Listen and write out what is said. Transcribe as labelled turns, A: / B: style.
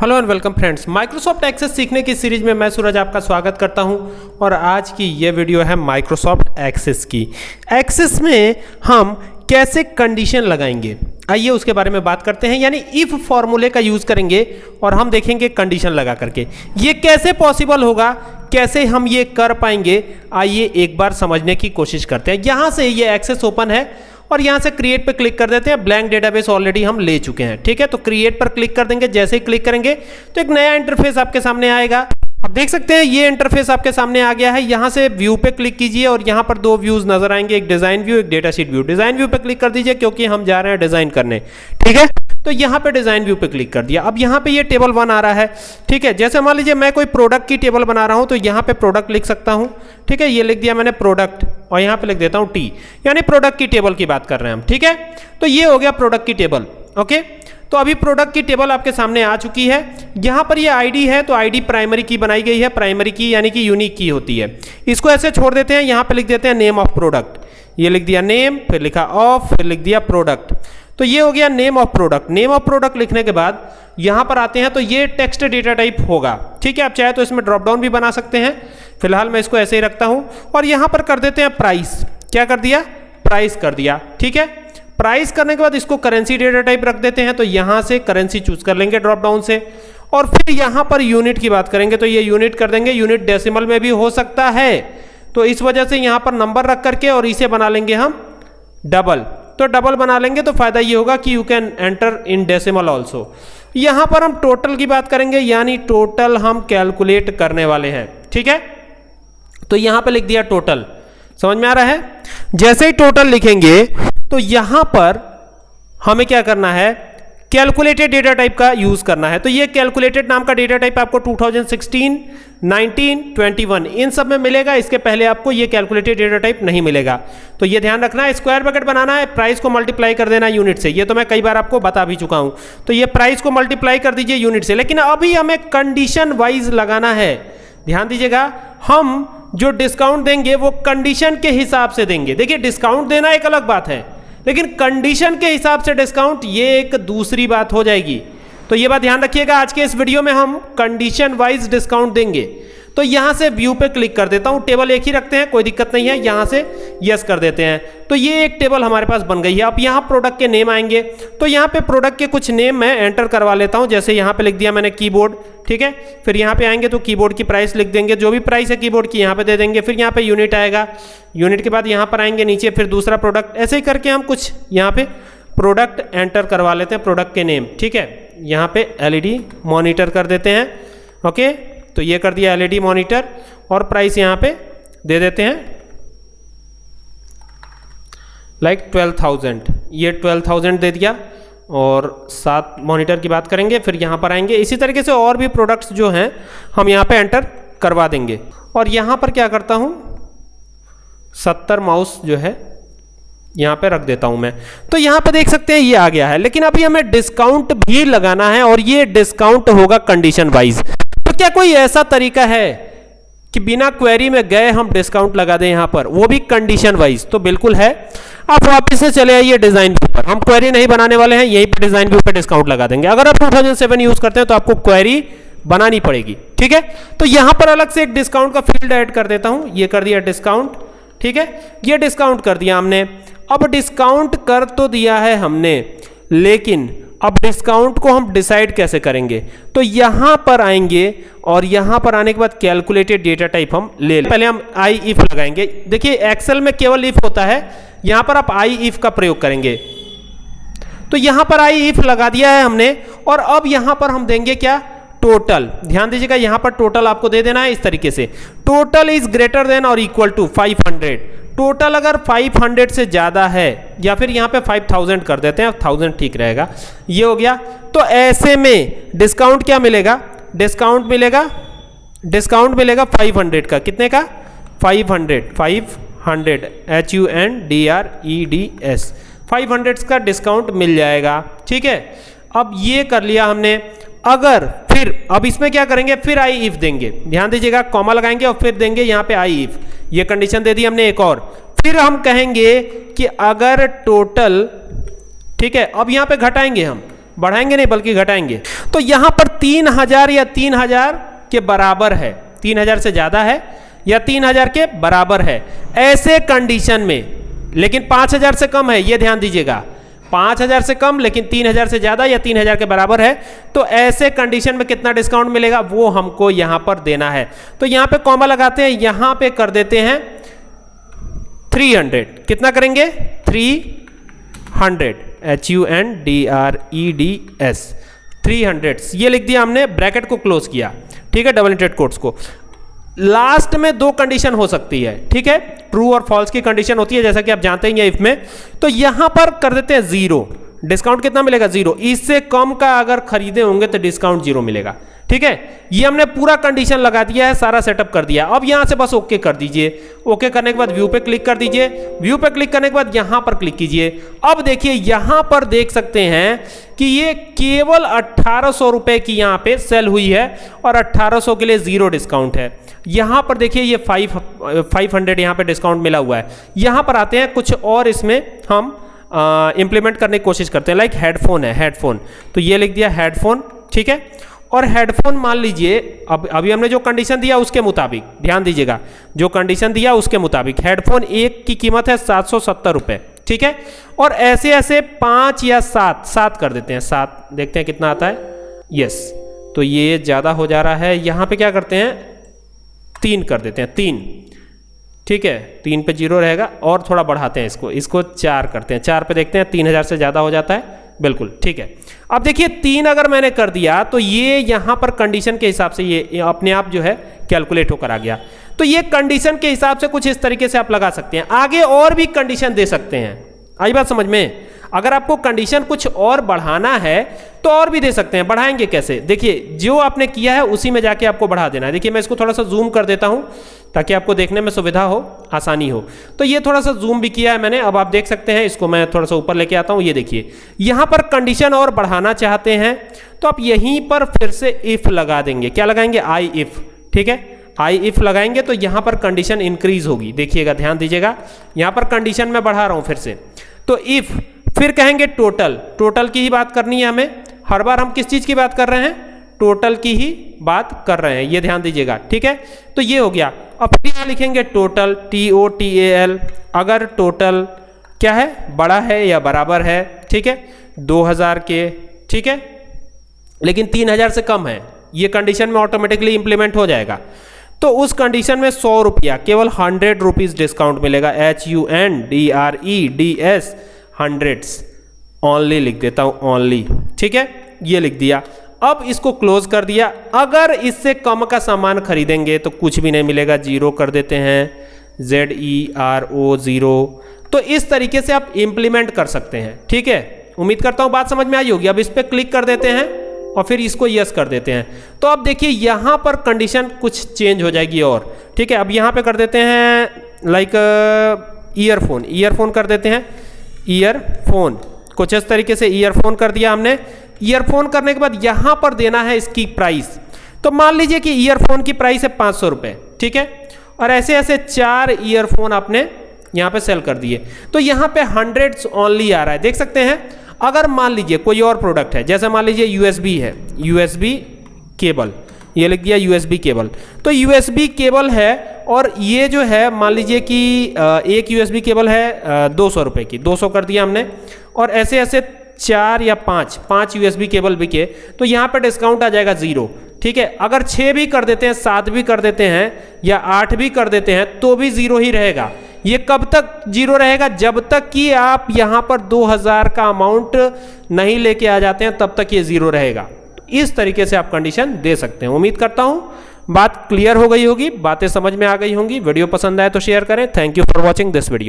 A: Hello and welcome friends Microsoft Access सीखने की series में मैं सूरज आपका स्वागत करता हूँ और आज की ये वीडियो है माइक्रोसॉफ्ट एक्सेस की। एक्सेस में हम कैसे कंडीशन लगाएँगे? आइए उसके बारे में बात करते हैं, यानी इफ़ फॉर्मूले का यूज़ करेंगे और हम देखेंगे कंडीशन लगा करके। ये कैसे पॉसिबल होगा? कैसे हम ये कर पाएँगे? आइए एक बार समझने की कोशिश करते हैं। यहाँ से ये एक्सेस ओपन है। और यहाँ से क्रिएट पर क्लिक कर देते हैं। ब्लैंक डेटाबेस ऑलरेडी हम ले चुके हैं, ठीक है? तो क्रिएट पर क्लिक कर देंगे, जैसे ही क्लिक करेंगे तो एक नया इंटरफेस आपके सामने आएगा। अब देख सकते हैं, ये इंटरफेस आपके सामने आ गया है। यहाँ से व्यू पे क्लिक कीजिए और यहाँ पर दो व्यूज़ नज़र आएँगे, एक डिज़ाइन व्यू एक data sheet view design view पे क्लिक कर दीजिए, क्योंकि हम जा रहे हैं डिज़ाइन करने, ठीक है? तो यहाँ पे डिज़ाइन व्यू पे क्लिक कर दिया। अब यहाँ पे ये टेबल वन आ रहा है। ठीक है, जैसे मान लीजिए मैं कोई प्रोडक्ट की टेबल बना रहा हूँ तो यहाँ पे प्रोडक्ट लिख सकता हूँ। ठीक है, ये लिख दिया मैंने प्रोडक्ट और यहाँ पे लिख देता हूँ टी यानी प्रोडक्ट की टेबल की बात कर रहे हैं हम। ठीक है? तो ये हो गया प्रोडक्ट की टेबल ओके तो अभी प्रोडक्ट की टेबल आपके सामने आ चुकी है। यहाँ पर ये आईडी है तो आईडी प्राइमरी की बनाई गई है। प्राइमरी की, यानी कि यूनिक की होती है। इसको ऐसे छोड़ देते हैं, यहाँ पे लिख देते हैं नेम ऑफ़ प्रोडक्ट ये लिख दिया नेम फिर लिखा ऑफ़ फिर लिख दिया प्रोडक्ट तो ये हो गया name of product name of product लिखने के बाद यहाँ पर आते हैं तो ये टेक्स्ट डेटा टाइप होगा। ठीक है, आप चाहे तो इसमें ड्रॉप डाउन भी बना सकते हैं। फ़िलहाल मैं इसको ऐसे ही रखता हूँ। और यहाँ पर कर देते हैं प्राइस क्या कर दिया? प्राइस कर दिया। ठीक है? प्राइस करने के बाद इसको करेंसी डेटा टाइप रख देते हैं। तो यहाँ से करेंसी चूज़ कर लेंगे ड्रॉप डाउन से। और फिर यहाँ पर यूनिट की बात करेंगे तो ये यूनिट कर देंगे। यूनिट डेसिमल में भी हो सकता है। तो इस वजह से यहाँ पर नंबर रख करके और इसे बना लेंगे हम डबल तो डबल बना लेंगे तो फ़ायदा ये होगा कि you can enter in decimal also यहाँ पर हम टोटल की बात करेंगे यानी टोटल हम कैलकुलेट करने वाले हैं ठीक है? तो यहाँ पर लिख दिया टोटल समझ में आ रहा है? जैसे ही टोटल लिखेंगे तो यहाँ पर हमें क्या करना है? कैलकुलेटेड डेटा टाइप का यूज़ करना है. तो ये कैलकुलेटेड नाम का डेटा टाइप आपको 2016, 19, 21 इन सब में मिलेगा इसके पहले आपको ये कैलकुलेटेड डेटा टाइप नहीं मिलेगा। तो ये ध्यान रखना है स्क्वायर ब्रैकेट बनाना है प्राइस को मल्टीप्लाई कर देना यूनिट से। ये तो मैं कई बार आपको बता भी चुका हूँ। तो ये प्राइस को मल्टीप्लाई कर दीजिए यूनिट से। लेकिन अभी हमें कंडीशन वाइज लगाना है। ध्यान दीजिएगा हम जो डिस्काउंट देंगे वो कंडीशन के हिसाब से देंगे। देखिए डिस्काउंट देना एक अलग बात है लेकिन कंडीशन के हिसाब से डिस्काउंट ये एक दूसरी बात हो जाएगी। तो ये बात ध्यान रखिएगा, आज के इस वीडियो में हम कंडीशन वाइज डिस्काउंट देंगे। तो यहाँ से व्यू पे क्लिक कर देता हूँ टेबल एक ही रखते हैं, कोई दिक्कत नहीं है, यहाँ से यस कर देते हैं। तो ये एक टेबल हमारे पास बन गई है अब यहाँ प्रोडक्ट के नेम आएँगे। तो यहाँ पे प्रोडक्ट के कुछ नेम मैं एंटर करवा लेता हूँ, जैसे यहाँ पे लिख दिया मैंने कीबोर्ड ठीक है? फिर यहाँ पे आएँगे तो कीबोर्ड की प्राइस लिख देंगे, जो भी प्राइस है कीबोर्ड की यहाँ पे दे देंगे, फिर यहाँ पे यूनिट आएगा। यूनिट के बाद यहाँ पर आएँगे नीचे, फिर दूसरा प्रोडक्ट ऐसे ही करके हम कुछ यहाँ पे प्रोडक्ट एंटर करवा लेते हैं प्रोडक्ट के नेम ठीक है? यहाँ पे एलईडी मॉनिटर कर देते हैं ओके तो ये कर दिया एलईडी मॉनिटर और प्राइस यहाँ पे दे देते हैं लाइक ट्वेल्व थाउज़ेंड ये ट्वेल्व थाउज़ेंड दे दिया और सात मॉनिटर की बात करेंगे, फिर यहाँ पर आएँगे। इसी तरीके से और भी प्रोडक्ट्स जो हैं, हम यहाँ पे एंटर करवा देंगे। और यहाँ पर क्या करता हूँ? सत्तर माउस जो है यहाँ पे रख देता हूँ मैं। तो यहाँ पे देख सकते हैं, ये आ गया है। लेकिन अभी हमें डिस्काउंट भी लगाना है और ये डिस्काउंट होगा कंडीशन वाइज तो क्या कोई ऐसा तरीका है कि बिना क्वेरी में गए हम डिस्काउंट लगा दें यहाँ पर? वो भी कंडीशन वाइज तो बिल्कुल है। आप वापस से चले आइए डिज़ाइन व्यू पर। हम क्वेरी नहीं बनाने वाले हैं, यहीं पर डिज़ाइन व्यू पर डिस्काउंट लगा देंगे। अगर आप 2007 यूज़ करते हैं तो आपको क्वेरी बनानी पड़ेगी, ठीक है? तो यहाँ पर अलग से एक डिस्काउंट का फ़ील्ड ऐड कर देता हूँ। ये कर दिया डिस्काउंट ठीक है? ये डिस्काउंट कर दिया हमने। अब डिस्काउंट कर तो दिया है हमने, लेकिन अब डिस्काउंट को हम डिसाइड कैसे करेंगे? तो यहाँ पर आएँगे और यहाँ पर आने के बाद कैलकुलेटेड डेटा टाइप हम ले लें। पहले हम आई इफ़ लगाएँगे। देखिए एक्सेल में केवल इफ़ होता है। यहाँ पर आप आई इफ़ का प्रयोग करेंगे। तो यहाँ पर आई इफ़ लगा दिया है हमने और अब यहाँ पर हम देंगे क्या? टोटल ध्यान दीजिएगा, यहाँ पर टोटल आपको दे देना है इस तरीके से। टोटल इज़ ग्रेटर देन और इक्वल टू 500 टोटल अगर 500 से ज़्यादा है, या फिर यहाँ पे 5000 कर देते हैं थाउज़ेंड ठीक रहेगा। ये हो गया। तो ऐसे में डिस्काउंट क्या मिलेगा? डिस्काउंट मिलेगा? डिस्काउंट मिलेगा 500 का। कितने का? 500 500 H U N D R E D S 500 का डिस्काउंट मिल जाएगा। ठीक है? अब ये कर लिया हमने। अगर फिर, अब इसमें क्या करेंगे? फिर आई इफ़ देंगे। ध्यान दीजिएगा कॉमा लगाएँगे और फिर देंगे यहाँ पे आई इफ़ ये कंडीशन दे दी हमने एक और। फिर हम कहेंगे कि अगर टोटल ठीक है, अब यहाँ पे घटाएँगे हम। बढ़ाएँगे नहीं, बल्कि घटाएँगे। तो यहाँ पर तीन हज़ार या तीन हज़ार के बराबर है। तीन हज़ार से ज़्यादा है या तीन हज़ार के बराबर है। ऐसे कंडीशन में, लेकिन पाँच हज़ार से कम है, ये ध्यान दीजिएगा। पाँच हज़ार से कम, लेकिन तीन हज़ार से ज़्यादा या तीन हज़ार के बराबर है। तो ऐसे कंडीशन में कितना डिस्काउंट मिलेगा, वो हमको यहाँ पर देना है। तो यहाँ पे कॉमा लगाते हैं, यहाँ पे कर देते हैं 300 कितना करेंगे? 300 H U N D R E D S three hundred ये लिख दिया हमने ब्रैकेट को क्लोज किया। ठीक है डबल इंटेड कोट्स को। लास्ट में दो कंडीशन हो सकती है, ठीक है? ट्रू और फॉल्स की कंडीशन होती है, जैसा कि आप जानते हैं इफ़ में। तो यहाँ पर कर देते हैं ज़ीरो डिस्काउंट कितना मिलेगा? ज़ीरो इससे कम का अगर खरीदे होंगे तो डिस्काउंट ज़ीरो मिलेगा। ठीक है? ये हमने पूरा कंडीशन लगा दिया है, सारा सेटअप कर दिया अब यहाँ से बस ओके कर दीजिए। ओके करने के बाद व्यू पे क्लिक कर दीजिए। व्यू पे क्लिक करने के बाद यहाँ पर क्लिक कीजिए। अब देखिए, यहाँ पर देख सकते हैं कि ये केवल अट्ठारह रुपए की यहाँ पे सेल हुई है और अट्ठारह सौ के लिए ज़ीरो डिस्काउंट है। यहाँ पर देखिए, ये फाइव फाइव हंड्रेड यहाँ पर डिस्काउंट मिला हुआ है। यहाँ पर आते हैं, कुछ और इसमें हम इंप्लीमेंट करने की कोशिश करते हैं। लाइक हेडफोन है हेडफोन तो ये लिख दिया हेडफोन ठीक है? और हेडफोन मान लीजिए, अब, अभी हमने जो कंडीशन दिया उसके मुताबिक, ध्यान दीजिएगा, जो कंडीशन दिया उसके मुताबिक हेडफोन एक की कीमत है सात सौ सत्तर रुपये ठीक है? और ऐसे ऐसे पाँच या सात सात कर देते हैं, सात, देखते हैं कितना आता है? यस तो ये ज़्यादा हो जा रहा है, यहाँ पे क्या करते हैं? तीन कर देते हैं, तीन, ठीक है? तीन पे ज़ीरो रहेगा, और थोड़ा बढ़ाते हैं इसको इसको चार करते हैं, चार पे देखते हैं, तीन हज़ार से ज़्यादा हो जाता है बिल्कुल, ठीक है। अब देखिए, तीन अगर मैंने कर दिया तो ये यहाँ पर कंडीशन के हिसाब से ये अपने आप जो है कैलकुलेट होकर आ गया। तो ये कंडीशन के हिसाब से कुछ इस तरीके से आप लगा सकते हैं। आगे और भी कंडीशन दे सकते हैं। आई बात समझ में? अगर आपको कंडीशन कुछ और बढ़ाना है तो और भी दे सकते हैं। बढ़ाएँगे कैसे? देखिए, जो आपने किया है, उसी में जाके आपको बढ़ा देना है। देखिए, मैं इसको थोड़ा सा जूम कर देता हूँ। ताकि आपको देखने में सुविधा हो, आसानी हो। तो ये थोड़ा सा जूम भी किया है मैंने, अब आप देख सकते हैं, इसको मैं थोड़ा सा ऊपर लेके आता हूँ, ये देखिए। यहाँ पर कंडीशन और बढ़ाना चाहते हैं तो आप यहीं पर फिर से इफ़ लगा देंगे। क्या लगाएँगे? आई इफ़ ठीक है? आई इफ़ लगाएँगे तो यहाँ पर कंडीशन इंक्रीज होगी। देखिएगा, ध्यान दीजिएगा, यहाँ पर कंडीशन में बढ़ा रहा हूँ फिर से। तो इफ़ फिर कहेंगे टोटल टोटल की ही बात करनी है हमें। हर बार हम किस चीज़ की बात कर रहे हैं? टोटल की ही बात कर रहे हैं, ये ध्यान दीजिएगा, ठीक है? तो ये हो गया। अब फिर यहाँ लिखेंगे total T O T A L अगर टोटल क्या है? बड़ा है या बराबर है, ठीक है? 2000 के, ठीक है? लेकिन 3000 से कम है, ये कंडीशन में ऑटोमेटिकली इंप्लीमेंट हो जाएगा। तो उस कंडीशन में सौ रुपया, केवल हंड्रेड रुपीज़ डिस्काउंट मिलेगा। H U N D R E D S hundreds only लिख देता हूँ ओनली ठीक है? ये लिख दिया। अब इसको क्लोज कर दिया। अगर इससे कम का सामान खरीदेंगे तो कुछ भी नहीं मिलेगा। ज़ीरो कर देते हैं। Z E R O zero तो इस तरीके से आप इंप्लीमेंट कर सकते हैं। ठीक है? उम्मीद करता हूँ बात समझ में आई होगी। अब इस पर क्लिक कर देते हैं और फिर इसको यस कर देते हैं। तो अब देखिए, यहाँ पर कंडीशन कुछ चेंज हो जाएगी और। ठीक है? अब यहाँ पे कर देते हैं लाइक ईयरफोन ईयरफोन कर देते हैं। ईयरफोन कुछ इस तरीके से ईयरफोन कर दिया हमने। ईयरफोन करने के बाद यहाँ पर देना है इसकी प्राइस तो मान लीजिए कि ईयरफोन की प्राइस है पाँच सौ रुपये ठीक है? और ऐसे ऐसे चार ईयरफोन आपने यहाँ पे सेल कर दिए। तो यहाँ पे हंड्रेड्स ओनली आ रहा है, देख सकते हैं? अगर मान लीजिए कोई और प्रोडक्ट है, जैसे मान लीजिए यूएसबी है यूएसबी केबल ये लिख दिया यूएसबी केबल तो यूएसबी केबल है और ये जो है, मान लीजिए कि एक यूएसबी केबल है दो सौ रुपये की, दो सौ कर दिया हमने। और ऐसे ऐसे चार या पाँच पाँच यूएसबी केबल बिके तो यहाँ पर डिस्काउंट आ जाएगा ज़ीरो ठीक है? अगर छः भी कर देते हैं, सात भी कर देते हैं, या आठ भी कर देते हैं तो भी ज़ीरो ही रहेगा। ये कब तक ज़ीरो रहेगा? जब तक कि आप यहाँ पर 2000 का अमाउंट नहीं लेके आ जाते हैं, तब तक ये ज़ीरो रहेगा। तो इस तरीके से आप कंडीशन दे सकते हैं। उम्मीद करता हूँ, बात क्लियर हो गई होगी, बातें समझ में आ गई होंगी। वीडियो पसंद आए तो शेयर करें। Thank you for watching this video